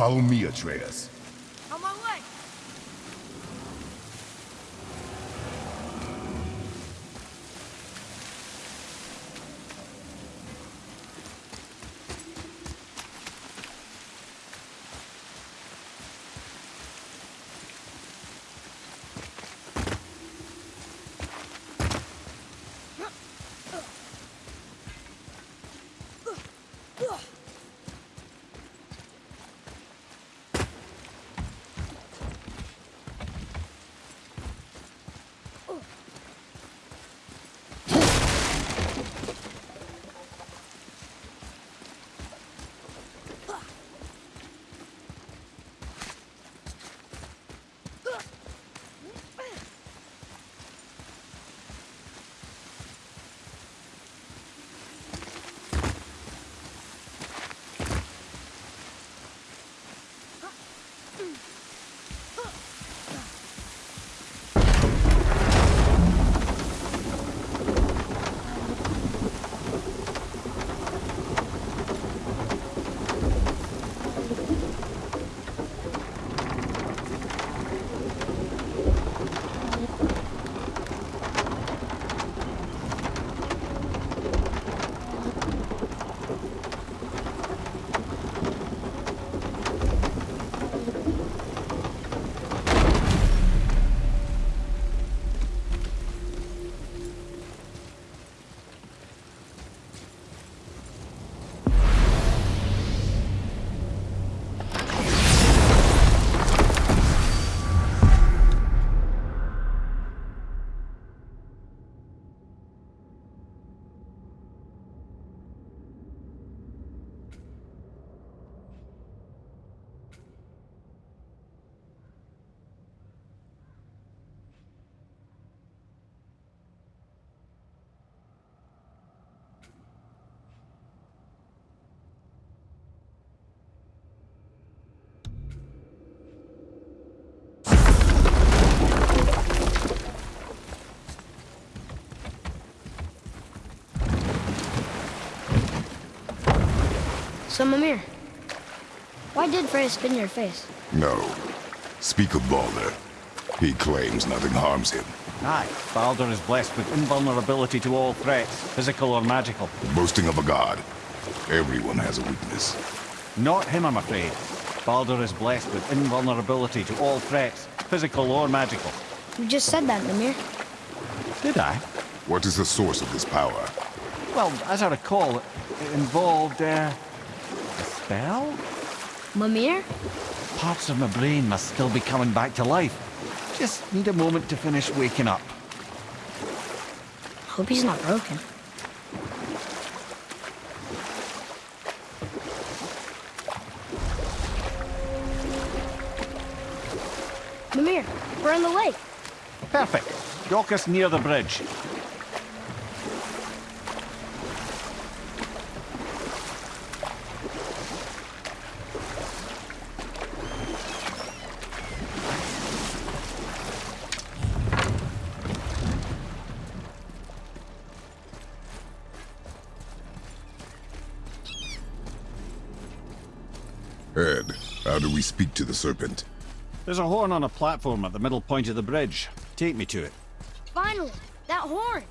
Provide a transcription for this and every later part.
Follow me, Atreus. So, Mimir, why did Freya spin your face? No. Speak of Baldur. He claims nothing harms him. Aye, Baldur is blessed with invulnerability to all threats, physical or magical. Boasting of a god. Everyone has a weakness. Not him, I'm afraid. Baldur is blessed with invulnerability to all threats, physical or magical. You just said that, Mimir. Did I? What is the source of this power? Well, as I recall, it it involved, uh, a spell? Mimir? Parts of my brain must still be coming back to life. Just need a moment to finish waking up. Hope he's not broken. Mimir, we're in the lake. Perfect. Dock us near the bridge. Head, how do we speak to the serpent? There's a horn on a platform at the middle point of the bridge. Take me to it. Finally, that horn.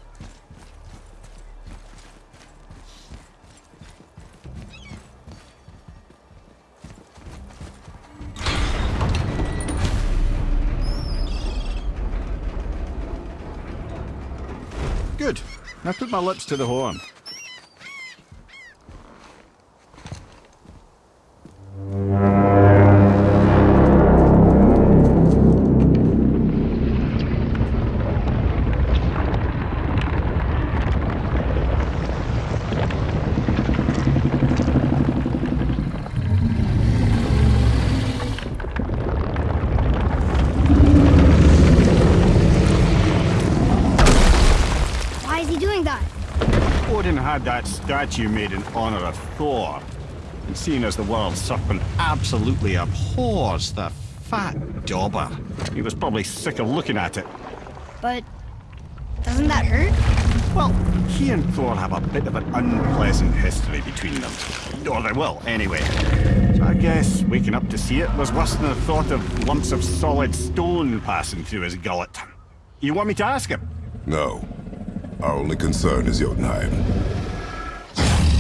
Good. Now put my lips to the horn. Statue made in honor of Thor. And seeing as the world serpent absolutely abhors the fat dauber, he was probably sick of looking at it. But doesn't that hurt? Well, he and Thor have a bit of an unpleasant history between them. Or they will, anyway. I guess waking up to see it was worse than the thought of lumps of solid stone passing through his gullet. You want me to ask him? No. Our only concern is Jotunheim.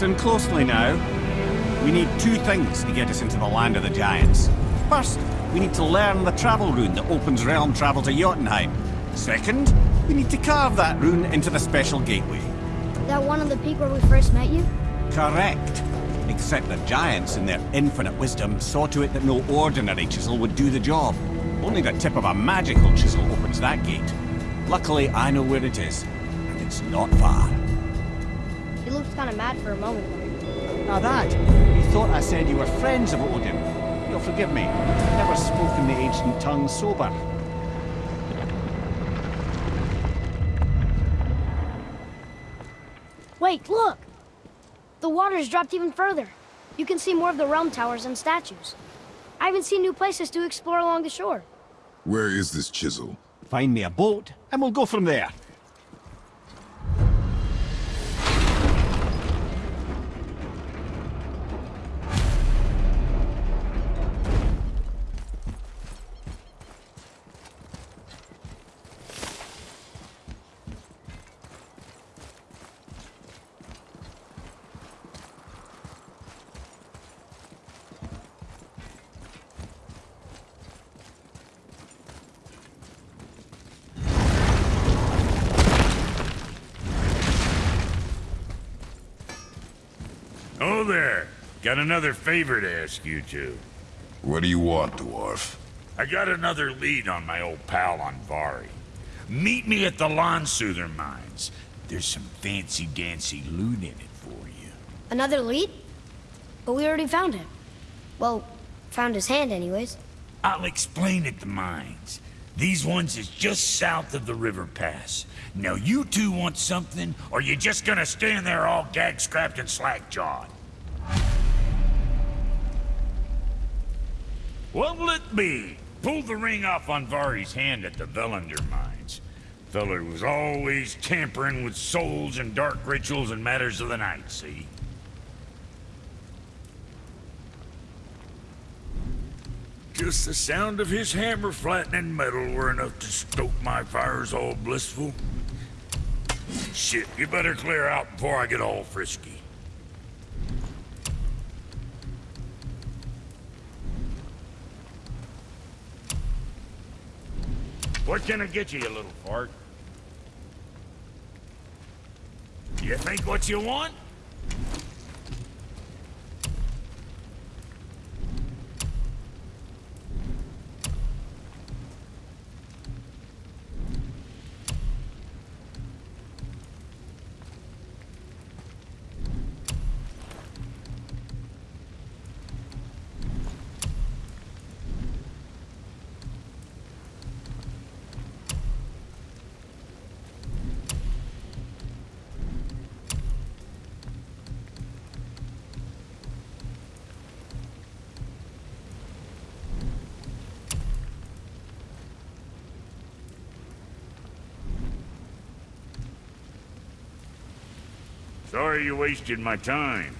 Listen closely now. We need two things to get us into the land of the giants. First, we need to learn the travel rune that opens realm travel to Jotunheim. Second, we need to carve that rune into the special gateway. That one on the peak where we first met you? Correct. Except the giants, in their infinite wisdom, saw to it that no ordinary chisel would do the job. Only the tip of a magical chisel opens that gate. Luckily, I know where it is, and it's not far. He looked kind of mad for a moment. Now that, you thought I said you were friends of Odin. You'll forgive me. I've never spoken the ancient tongue sober. Wait, look! The water's dropped even further. You can see more of the realm towers and statues. I haven't seen new places to explore along the shore. Where is this chisel? Find me a boat, and we'll go from there. There. Got another favor to ask you two. What do you want, dwarf? I got another lead on my old pal Andvari. Meet me at the Landsuther mines. There's some fancy-dancy loot in it for you. Another lead? But we already found him. Well, found his hand anyways. I'll explain at the mines. These ones is just south of the river pass. Now you two want something, or you just gonna stand there all gag-scrapped and slack-jawed? What'll it be? Pulled the ring off Andvari's hand at the Völunder mines. Feller was always tampering with souls and dark rituals and matters of the night, see? Just the sound of his hammer flattening metal were enough to stoke my fires all blissful. Shit, you better clear out before I get all frisky. What can I get you, you little fart? You think what you want? Sorry you wasted my time.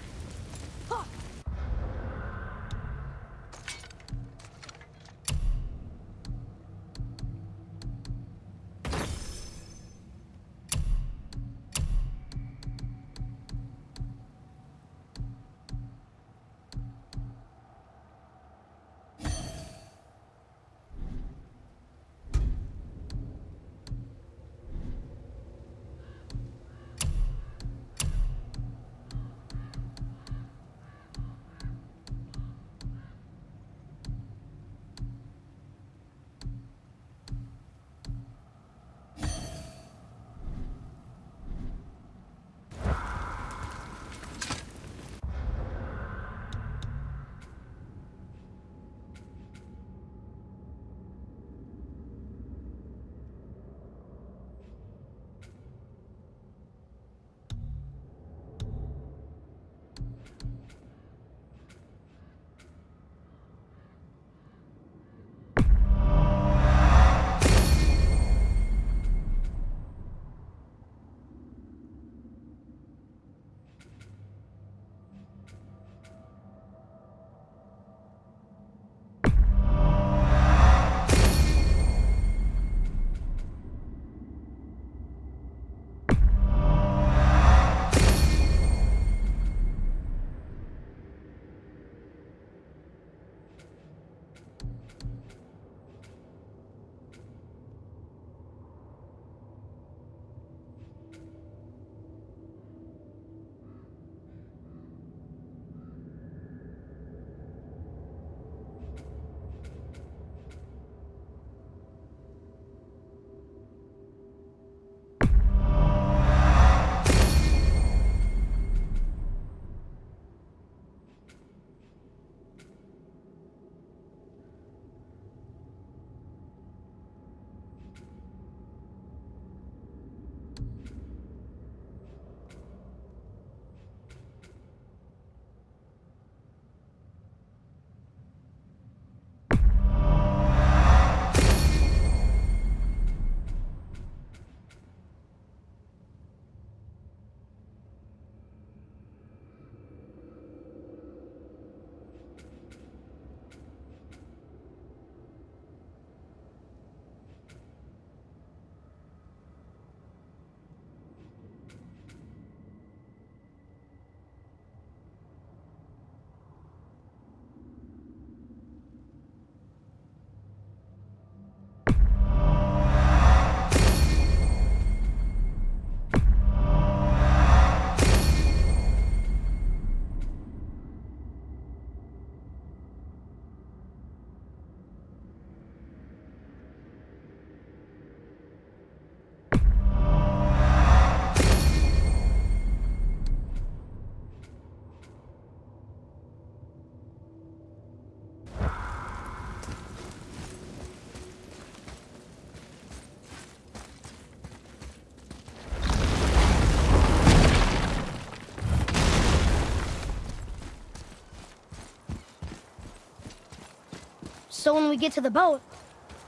So when we get to the boat,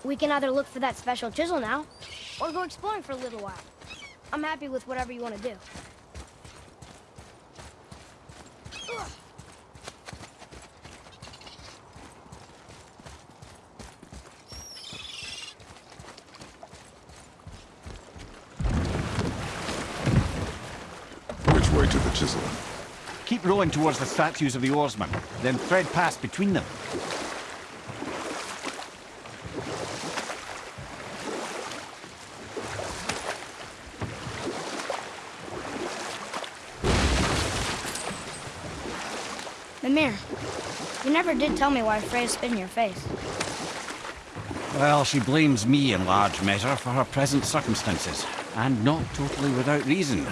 we can either look for that special chisel now, or go exploring for a little while. I'm happy with whatever you want to do. Which way to the chisel? Keep rowing towards the statues of the oarsmen, then thread past between them. Mimir, you never did tell me why Freya spit in your face. Well, she blames me in large measure for her present circumstances, and not totally without reason.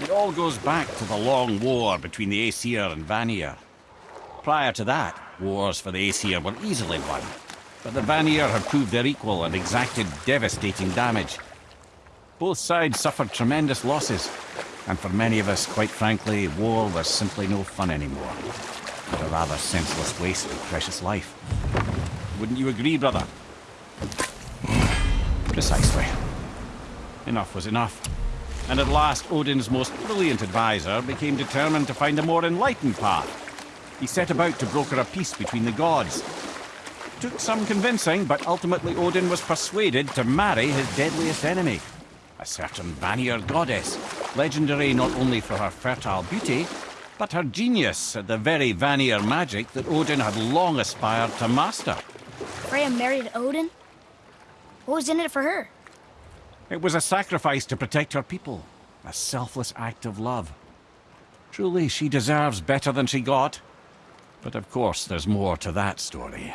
It all goes back to the long war between the Aesir and Vanir. Prior to that, wars for the Aesir were easily won, but the Vanir had proved their equal and exacted devastating damage. Both sides suffered tremendous losses, and for many of us, quite frankly, war was simply no fun anymore. But a rather senseless waste of precious life. Wouldn't you agree, brother? Precisely. Enough was enough. And at last, Odin's most brilliant advisor became determined to find a more enlightened path. He set about to broker a peace between the gods. Took some convincing, but ultimately Odin was persuaded to marry his deadliest enemy, a certain Vanir goddess, legendary not only for her fertile beauty, but her genius at the very Vanir magic that Odin had long aspired to master. Freya married Odin? What was in it for her? It was a sacrifice to protect her people, a selfless act of love. Truly, she deserves better than she got. But of course, there's more to that story.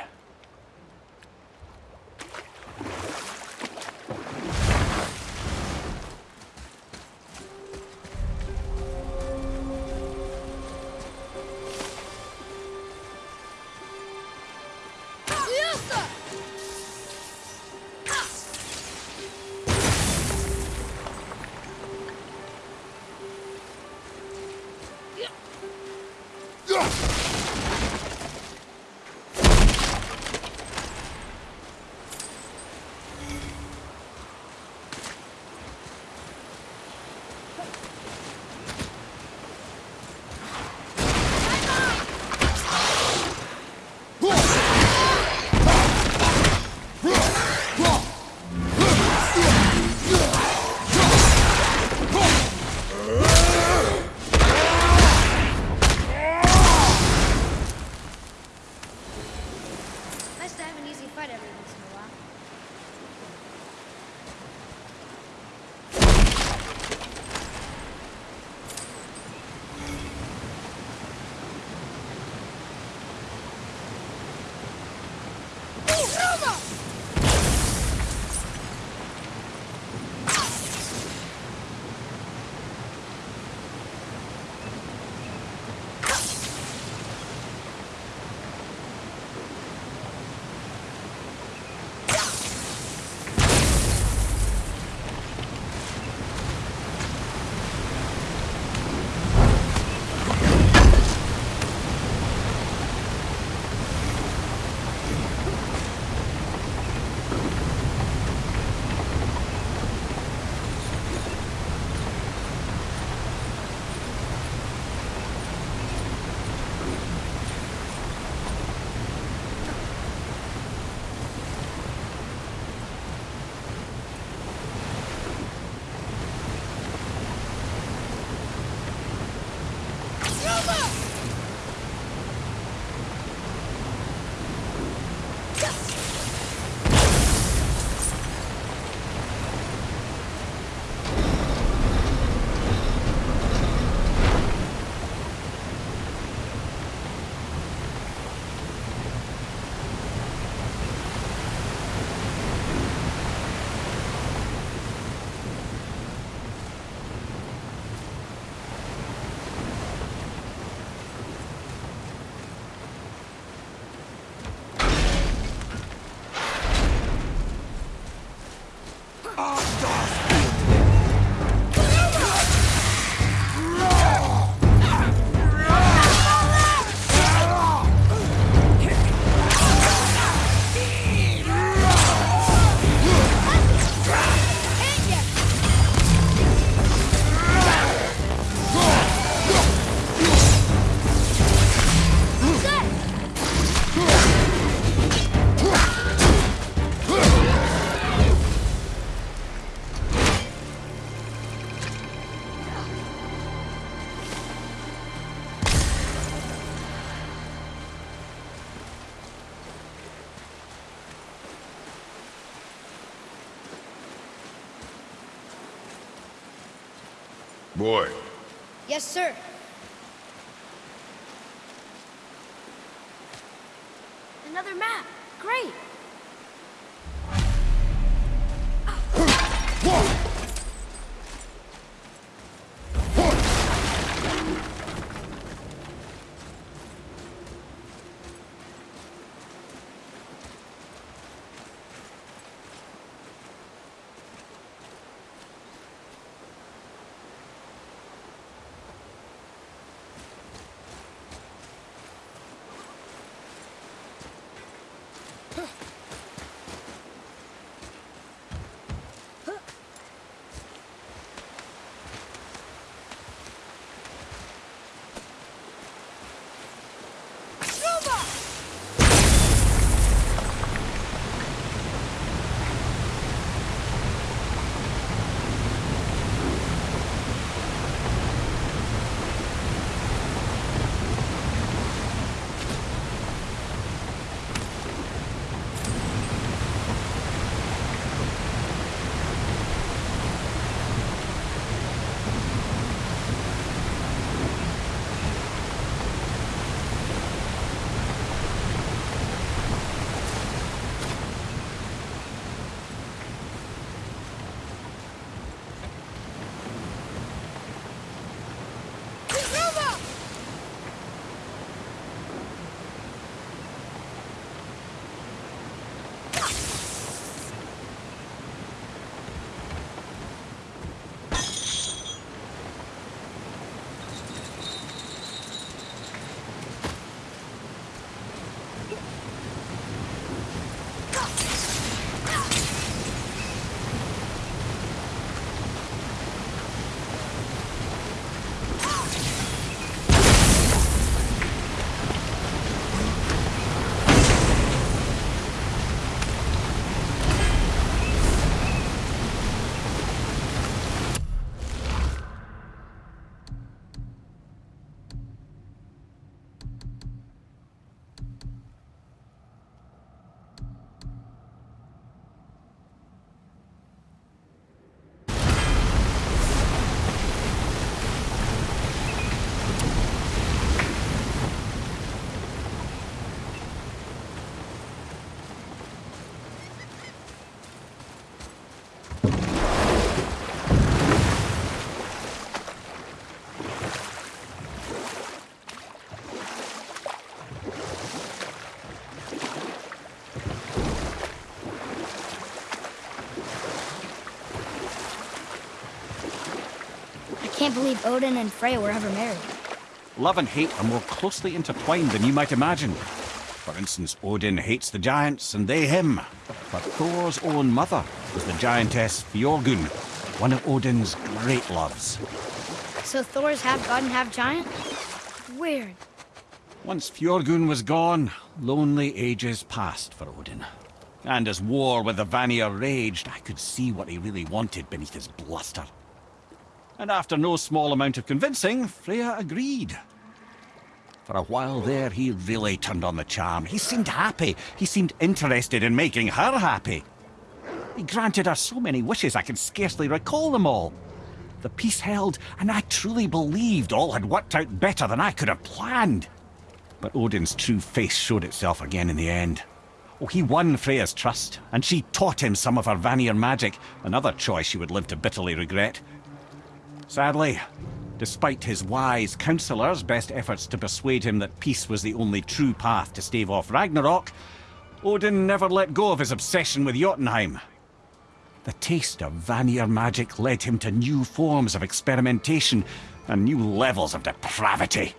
Can't believe Odin and Freya were ever married. Love and hate are more closely intertwined than you might imagine. For instance, Odin hates the giants and they him. But Thor's own mother was the giantess Fjörgyn, one of Odin's great loves. So Thor's half god and half giant? Weird. Once Fjörgyn was gone, lonely ages passed for Odin. And as war with the Vanir raged, I could see what he really wanted beneath his bluster. And after no small amount of convincing, Freya agreed. For a while there, he really turned on the charm. He seemed happy. He seemed interested in making her happy. He granted her so many wishes I can scarcely recall them all. The peace held, and I truly believed all had worked out better than I could have planned. But Odin's true face showed itself again in the end. Oh, he won Freya's trust, and she taught him some of her Vanir magic, another choice she would live to bitterly regret. Sadly, despite his wise counsellors' best efforts to persuade him that peace was the only true path to stave off Ragnarok, Odin never let go of his obsession with Jotunheim. The taste of Vanir magic led him to new forms of experimentation and new levels of depravity.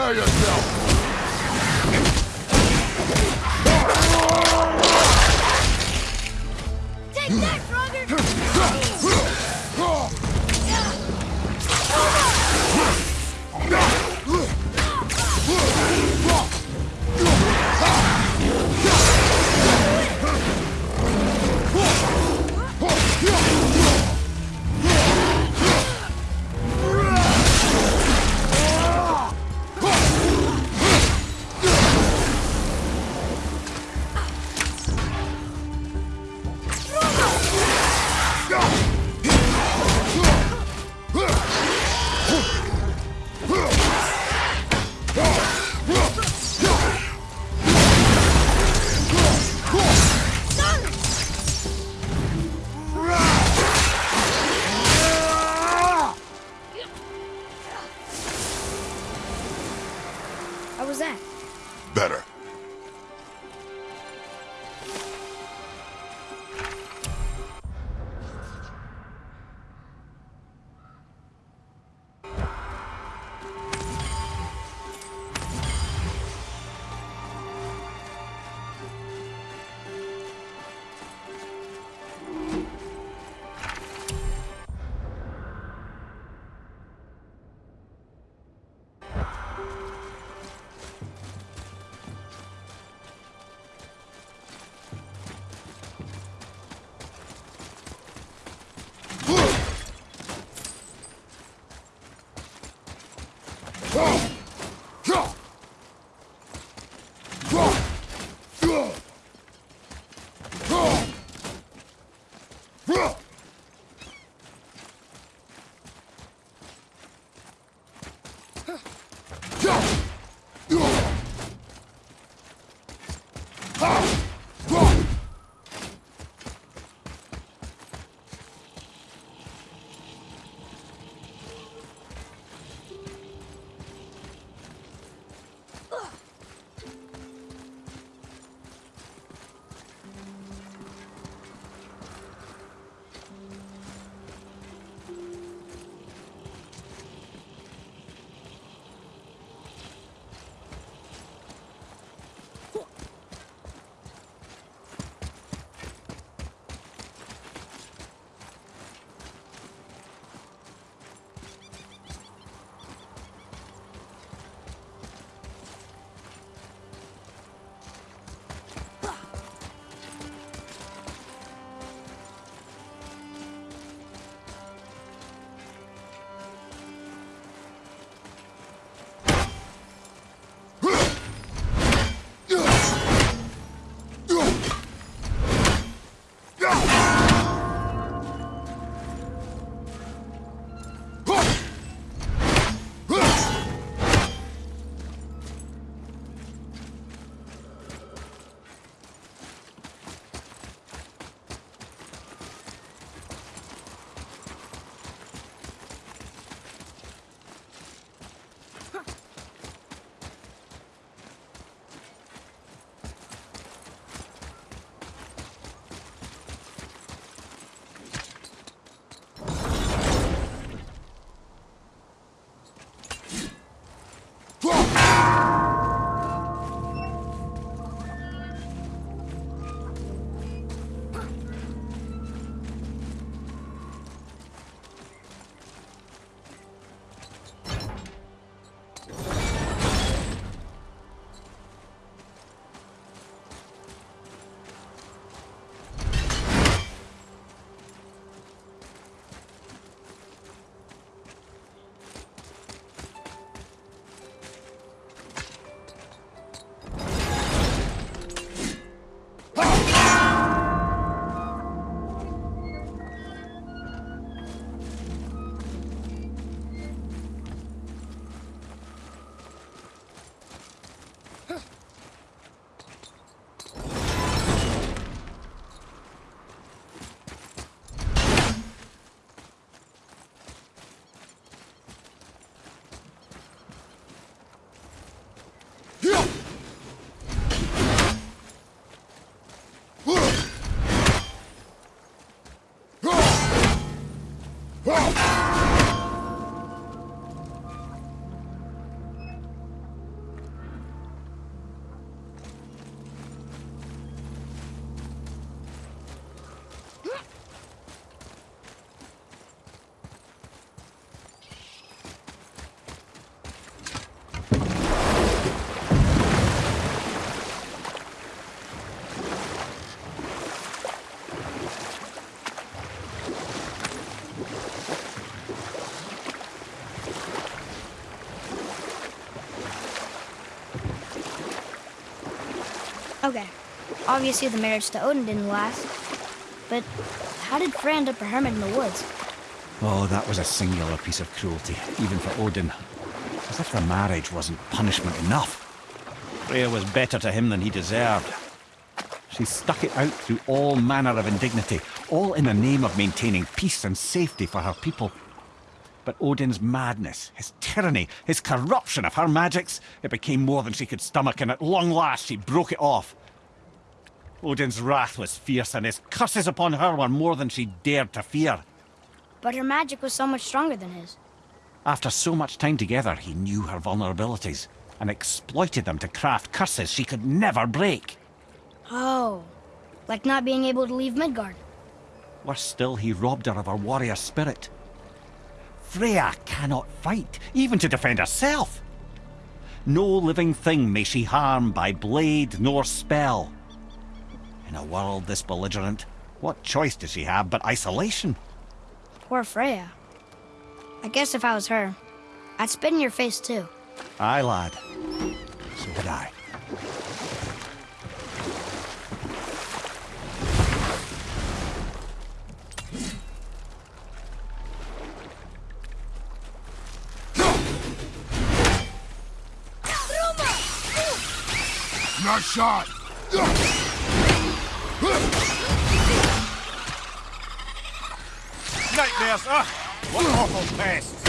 Prepare yourself! Okay. Obviously, the marriage to Odin didn't last. But how did Freya end up a hermit in the woods? Oh, that was a singular piece of cruelty, even for Odin. As if the marriage wasn't punishment enough. Freya was better to him than he deserved. She stuck it out through all manner of indignity, all in the name of maintaining peace and safety for her people. But Odin's madness, his tyranny, his corruption of her magics, it became more than she could stomach, and at long last she broke it off. Odin's wrath was fierce, and his curses upon her were more than she dared to fear. But her magic was so much stronger than his. After so much time together, he knew her vulnerabilities and exploited them to craft curses she could never break. Oh. Like not being able to leave Midgard. Worse still, he robbed her of her warrior spirit. Freya cannot fight, even to defend herself. No living thing may she harm by blade nor spell. In a world this belligerent, what choice does she have but isolation? Poor Freya. I guess if I was her, I'd spit in your face too. Aye, lad. So would I. Not shot! Nightmares! Ugh! Ah, what awful pests!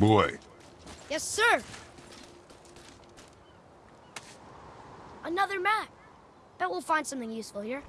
Boy, Yes, sir. Another map. Bet we'll find something useful here.